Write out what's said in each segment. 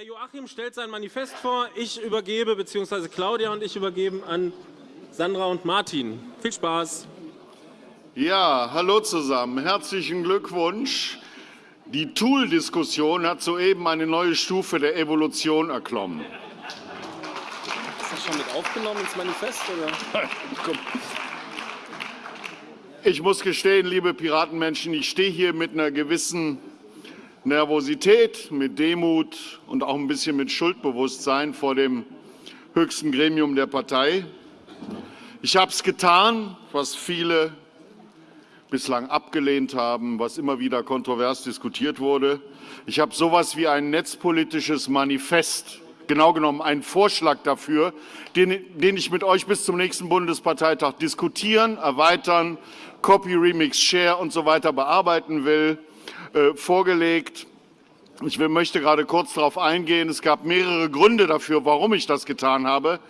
der Joachim stellt sein Manifest vor. Ich übergebe, bzw. Claudia und ich übergeben an Sandra und Martin. Viel Spaß. Ja, hallo zusammen. Herzlichen Glückwunsch. Die Tool-Diskussion hat soeben eine neue Stufe der Evolution erklommen. Ist das schon mit aufgenommen ins Manifest? Oder? Ich muss gestehen, liebe Piratenmenschen, ich stehe hier mit einer gewissen Nervosität, mit Demut und auch ein bisschen mit Schuldbewusstsein vor dem höchsten Gremium der Partei. Ich habe es getan, was viele bislang abgelehnt haben, was immer wieder kontrovers diskutiert wurde. Ich habe so etwas wie ein netzpolitisches Manifest, genau genommen einen Vorschlag dafür, den, den ich mit euch bis zum nächsten Bundesparteitag diskutieren, erweitern, Copy, Remix, Share und so weiter bearbeiten will. Äh, vorgelegt. Ich möchte gerade kurz darauf eingehen. Es gab mehrere Gründe dafür, warum ich das getan habe.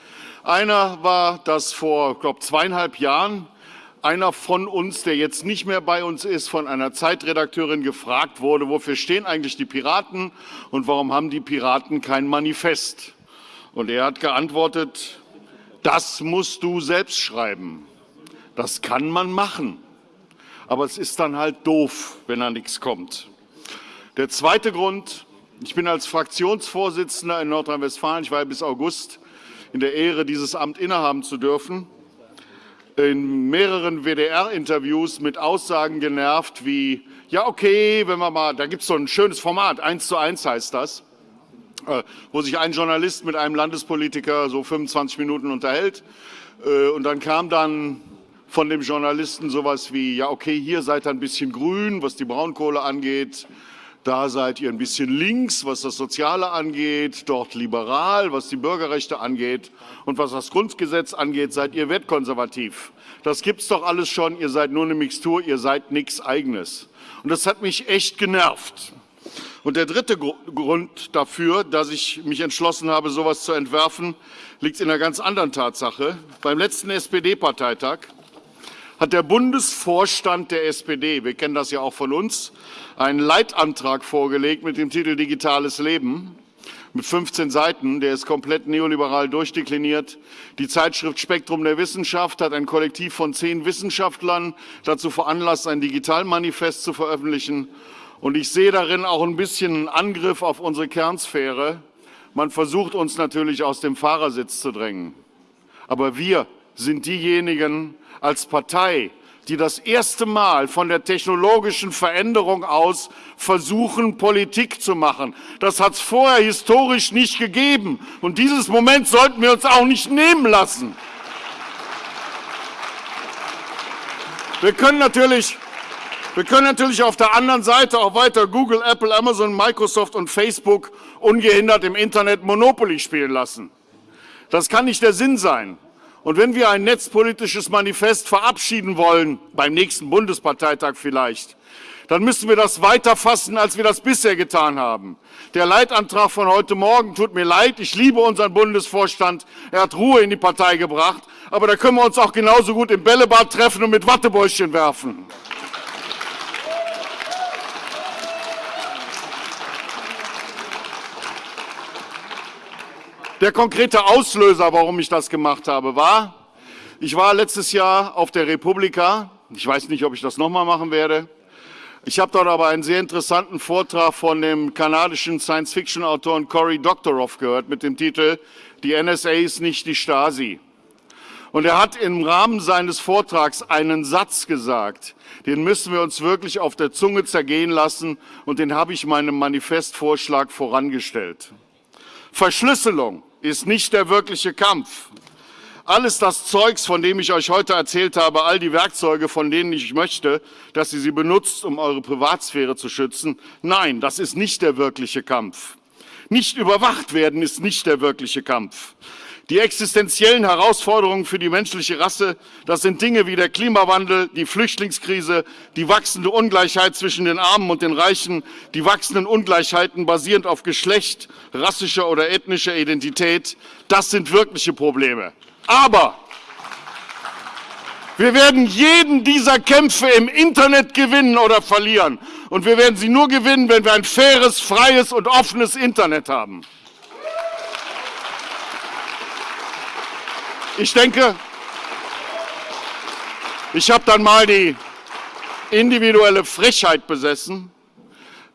Einer war, dass vor, glaube, zweieinhalb Jahren einer von uns, der jetzt nicht mehr bei uns ist, von einer Zeitredakteurin gefragt wurde, wofür stehen eigentlich die Piraten und warum haben die Piraten kein Manifest? Und er hat geantwortet, das musst du selbst schreiben. Das kann man machen aber es ist dann halt doof, wenn da nichts kommt. Der zweite Grund, ich bin als Fraktionsvorsitzender in Nordrhein-Westfalen, ich war bis August in der Ehre, dieses Amt innehaben zu dürfen, in mehreren WDR-Interviews mit Aussagen genervt wie, ja okay, wenn wir mal, da gibt es so ein schönes Format, eins zu eins heißt das, äh, wo sich ein Journalist mit einem Landespolitiker so 25 Minuten unterhält. Äh, und dann kam dann von dem Journalisten sowas wie, ja okay, hier seid ihr ein bisschen grün, was die Braunkohle angeht, da seid ihr ein bisschen links, was das Soziale angeht, dort liberal, was die Bürgerrechte angeht und was das Grundgesetz angeht, seid ihr wertkonservativ. Das gibt's doch alles schon, ihr seid nur eine Mixtur, ihr seid nichts Eigenes. Und das hat mich echt genervt. Und der dritte Grund dafür, dass ich mich entschlossen habe, sowas zu entwerfen, liegt in einer ganz anderen Tatsache. Beim letzten SPD-Parteitag hat der Bundesvorstand der SPD, wir kennen das ja auch von uns, einen Leitantrag vorgelegt mit dem Titel Digitales Leben mit 15 Seiten. Der ist komplett neoliberal durchdekliniert. Die Zeitschrift Spektrum der Wissenschaft hat ein Kollektiv von zehn Wissenschaftlern dazu veranlasst, ein Digitalmanifest zu veröffentlichen. Und ich sehe darin auch ein bisschen einen Angriff auf unsere Kernsphäre. Man versucht uns natürlich aus dem Fahrersitz zu drängen. Aber wir sind diejenigen, als Partei, die das erste Mal von der technologischen Veränderung aus versuchen, Politik zu machen. Das hat es vorher historisch nicht gegeben. Und dieses Moment sollten wir uns auch nicht nehmen lassen. Wir können natürlich, wir können natürlich auf der anderen Seite auch weiter Google, Apple, Amazon, Microsoft und Facebook ungehindert im Internet Monopoly spielen lassen. Das kann nicht der Sinn sein. Und wenn wir ein netzpolitisches Manifest verabschieden wollen, beim nächsten Bundesparteitag vielleicht, dann müssen wir das weiter fassen, als wir das bisher getan haben. Der Leitantrag von heute Morgen tut mir leid. Ich liebe unseren Bundesvorstand. Er hat Ruhe in die Partei gebracht. Aber da können wir uns auch genauso gut im Bällebad treffen und mit Wattebäuschen werfen. Der konkrete Auslöser, warum ich das gemacht habe, war, ich war letztes Jahr auf der Republika. Ich weiß nicht, ob ich das nochmal machen werde. Ich habe dort aber einen sehr interessanten Vortrag von dem kanadischen Science-Fiction-Autoren Cory Doctorow gehört mit dem Titel Die NSA ist nicht die Stasi. Und er hat im Rahmen seines Vortrags einen Satz gesagt, den müssen wir uns wirklich auf der Zunge zergehen lassen und den habe ich meinem Manifestvorschlag vorangestellt. Verschlüsselung ist nicht der wirkliche Kampf. Alles das Zeugs, von dem ich euch heute erzählt habe, all die Werkzeuge, von denen ich möchte, dass ihr sie benutzt, um eure Privatsphäre zu schützen, nein, das ist nicht der wirkliche Kampf. Nicht überwacht werden ist nicht der wirkliche Kampf. Die existenziellen Herausforderungen für die menschliche Rasse, das sind Dinge wie der Klimawandel, die Flüchtlingskrise, die wachsende Ungleichheit zwischen den Armen und den Reichen, die wachsenden Ungleichheiten basierend auf Geschlecht, rassischer oder ethnischer Identität. Das sind wirkliche Probleme. Aber Wir werden jeden dieser Kämpfe im Internet gewinnen oder verlieren. Und wir werden sie nur gewinnen, wenn wir ein faires, freies und offenes Internet haben. Ich denke, ich habe dann mal die individuelle Frechheit besessen,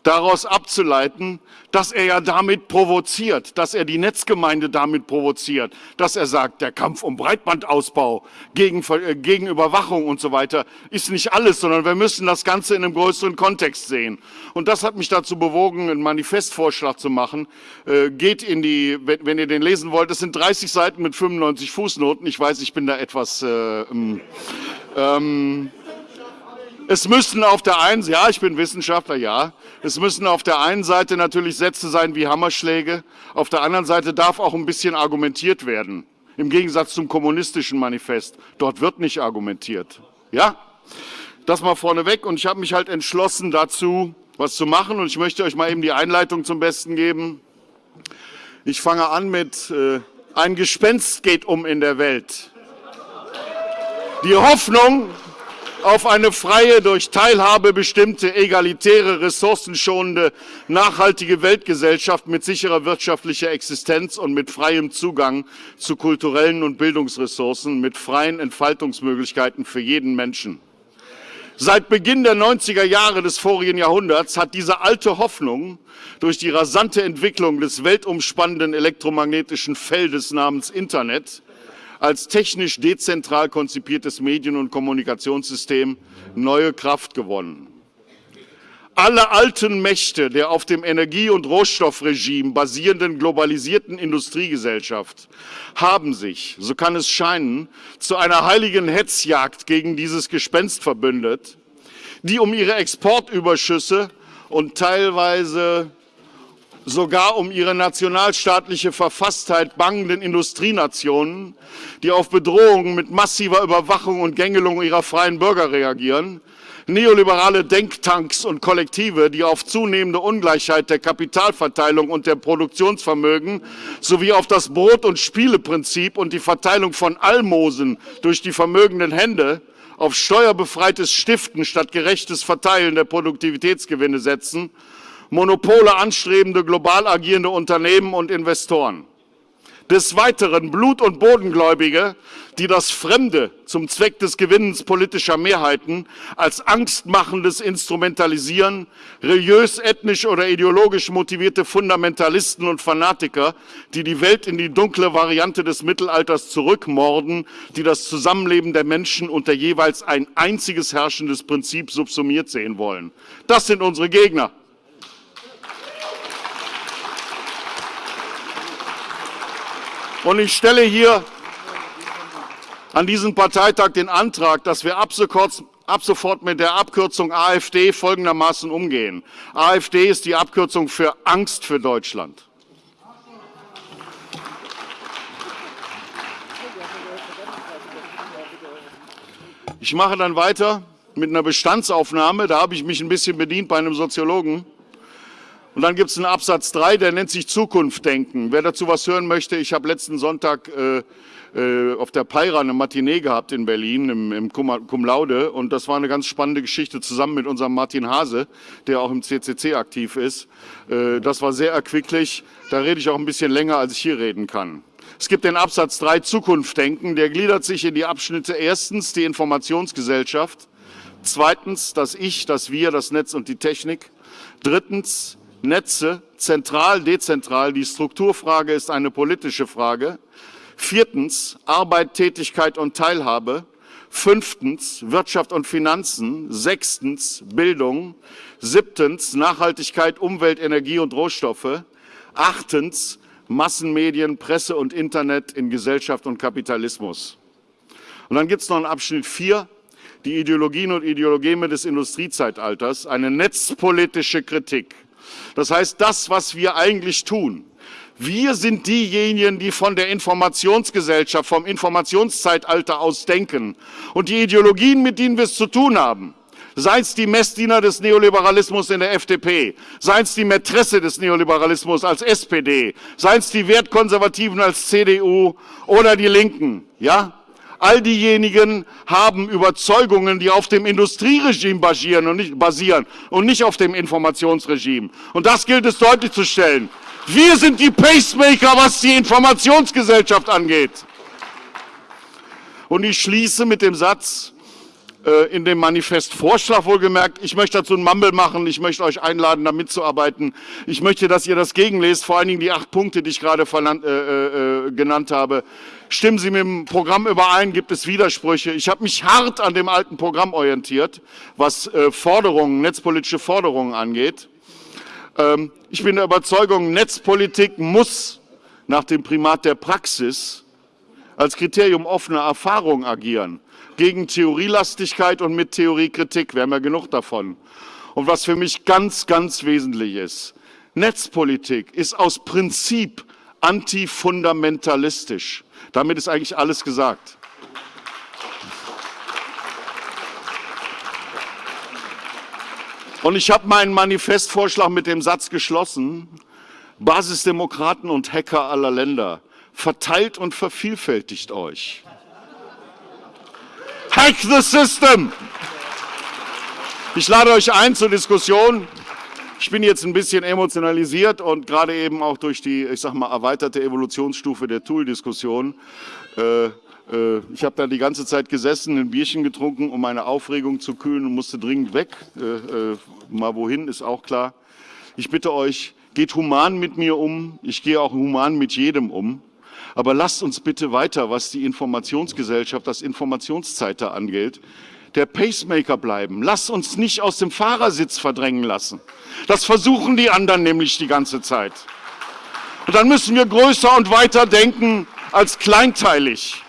daraus abzuleiten, dass er ja damit provoziert, dass er die Netzgemeinde damit provoziert, dass er sagt, der Kampf um Breitbandausbau gegen, äh, gegen Überwachung und so weiter ist nicht alles, sondern wir müssen das Ganze in einem größeren Kontext sehen. Und das hat mich dazu bewogen, einen Manifestvorschlag zu machen. Äh, geht in die, wenn, ihr den lesen wollt, das sind 30 Seiten mit 95 Fußnoten. Ich weiß, ich bin da etwas... Äh, ähm, ähm es müssen auf der einen, ja, ich bin Wissenschaftler, ja, es müssen auf der einen Seite natürlich Sätze sein wie Hammerschläge, auf der anderen Seite darf auch ein bisschen argumentiert werden. Im Gegensatz zum kommunistischen Manifest. Dort wird nicht argumentiert. Ja? Das mal vorneweg. Und ich habe mich halt entschlossen dazu, was zu machen. Und ich möchte euch mal eben die Einleitung zum Besten geben. Ich fange an mit, äh, ein Gespenst geht um in der Welt. Die Hoffnung, auf eine freie, durch Teilhabe bestimmte, egalitäre, ressourcenschonende, nachhaltige Weltgesellschaft mit sicherer wirtschaftlicher Existenz und mit freiem Zugang zu kulturellen und Bildungsressourcen, mit freien Entfaltungsmöglichkeiten für jeden Menschen. Seit Beginn der 90er Jahre des vorigen Jahrhunderts hat diese alte Hoffnung durch die rasante Entwicklung des weltumspannenden elektromagnetischen Feldes namens Internet als technisch dezentral konzipiertes Medien- und Kommunikationssystem neue Kraft gewonnen. Alle alten Mächte der auf dem Energie- und Rohstoffregime basierenden globalisierten Industriegesellschaft haben sich, so kann es scheinen, zu einer heiligen Hetzjagd gegen dieses Gespenst verbündet, die um ihre Exportüberschüsse und teilweise sogar um ihre nationalstaatliche Verfasstheit bangenden Industrienationen, die auf Bedrohungen mit massiver Überwachung und Gängelung ihrer freien Bürger reagieren, neoliberale Denktanks und Kollektive, die auf zunehmende Ungleichheit der Kapitalverteilung und der Produktionsvermögen sowie auf das Brot- und Spieleprinzip und die Verteilung von Almosen durch die vermögenden Hände auf steuerbefreites Stiften statt gerechtes Verteilen der Produktivitätsgewinne setzen Monopole anstrebende, global agierende Unternehmen und Investoren. Des Weiteren Blut- und Bodengläubige, die das Fremde zum Zweck des Gewinnens politischer Mehrheiten als angstmachendes Instrumentalisieren, religiös, ethnisch oder ideologisch motivierte Fundamentalisten und Fanatiker, die die Welt in die dunkle Variante des Mittelalters zurückmorden, die das Zusammenleben der Menschen unter jeweils ein einziges herrschendes Prinzip subsumiert sehen wollen. Das sind unsere Gegner. Und ich stelle hier an diesem Parteitag den Antrag, dass wir ab sofort, mit der Abkürzung AfD folgendermaßen umgehen. AfD ist die Abkürzung für Angst für Deutschland. Ich mache dann weiter mit einer Bestandsaufnahme. Da habe ich mich ein bisschen bedient bei einem Soziologen. Und dann gibt es einen Absatz 3, der nennt sich Zukunft denken. Wer dazu was hören möchte, ich habe letzten Sonntag äh, äh, auf der Peira eine Matinee gehabt in Berlin im, im Cum, Cum Laude und das war eine ganz spannende Geschichte zusammen mit unserem Martin Hase, der auch im CCC aktiv ist. Äh, das war sehr erquicklich. Da rede ich auch ein bisschen länger, als ich hier reden kann. Es gibt den Absatz 3 Zukunft denken, der gliedert sich in die Abschnitte erstens die Informationsgesellschaft, zweitens das Ich, das Wir, das Netz und die Technik, drittens Netze, zentral, dezentral. Die Strukturfrage ist eine politische Frage. Viertens, Arbeit, Tätigkeit und Teilhabe. Fünftens, Wirtschaft und Finanzen. Sechstens, Bildung. Siebtens, Nachhaltigkeit, Umwelt, Energie und Rohstoffe. Achtens, Massenmedien, Presse und Internet in Gesellschaft und Kapitalismus. Und dann gibt es noch einen Abschnitt 4, die Ideologien und Ideologeme des Industriezeitalters, eine netzpolitische Kritik. Das heißt, das, was wir eigentlich tun, wir sind diejenigen, die von der Informationsgesellschaft, vom Informationszeitalter aus denken. Und die Ideologien, mit denen wir es zu tun haben, seien es die Messdiener des Neoliberalismus in der FDP, seien es die Mätresse des Neoliberalismus als SPD, seien es die Wertkonservativen als CDU oder die Linken, ja? All diejenigen haben Überzeugungen, die auf dem Industrieregime basieren und, nicht, basieren und nicht auf dem Informationsregime. Und das gilt es deutlich zu stellen. Wir sind die Pacemaker, was die Informationsgesellschaft angeht. Und ich schließe mit dem Satz, äh, in dem Manifestvorschlag wohlgemerkt. Ich möchte dazu einen Mumble machen. Ich möchte euch einladen, da mitzuarbeiten. Ich möchte, dass ihr das gegenlest, vor allen Dingen die acht Punkte, die ich gerade äh, äh, genannt habe. Stimmen Sie mit dem Programm überein? Gibt es Widersprüche? Ich habe mich hart an dem alten Programm orientiert, was äh, Forderungen, netzpolitische Forderungen angeht. Ähm, ich bin der Überzeugung, Netzpolitik muss nach dem Primat der Praxis als Kriterium offener Erfahrung agieren gegen Theorielastigkeit und mit Theoriekritik. Wir haben ja genug davon. Und was für mich ganz, ganz wesentlich ist, Netzpolitik ist aus Prinzip antifundamentalistisch. Damit ist eigentlich alles gesagt. Und ich habe meinen Manifestvorschlag mit dem Satz geschlossen, Basisdemokraten und Hacker aller Länder, verteilt und vervielfältigt euch. Hack the system! Ich lade euch ein zur Diskussion. Ich bin jetzt ein bisschen emotionalisiert und gerade eben auch durch die, ich sag mal, erweiterte Evolutionsstufe der Tool-Diskussion. Äh, äh, ich habe da die ganze Zeit gesessen, ein Bierchen getrunken, um meine Aufregung zu kühlen und musste dringend weg. Äh, äh, mal wohin, ist auch klar. Ich bitte euch, geht human mit mir um. Ich gehe auch human mit jedem um. Aber lasst uns bitte weiter, was die Informationsgesellschaft, das Informationszeitalter angeht, der Pacemaker bleiben. Lasst uns nicht aus dem Fahrersitz verdrängen lassen. Das versuchen die anderen nämlich die ganze Zeit. Und dann müssen wir größer und weiter denken als kleinteilig.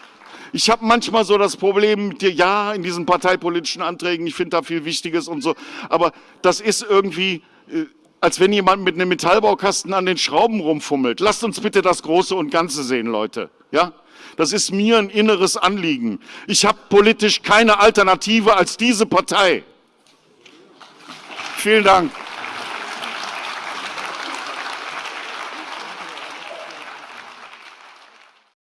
Ich habe manchmal so das Problem mit dir, ja, in diesen parteipolitischen Anträgen, ich finde da viel Wichtiges und so, aber das ist irgendwie, äh, als wenn jemand mit einem Metallbaukasten an den Schrauben rumfummelt. Lasst uns bitte das Große und Ganze sehen, Leute. Ja? Das ist mir ein inneres Anliegen. Ich habe politisch keine Alternative als diese Partei. Vielen Dank.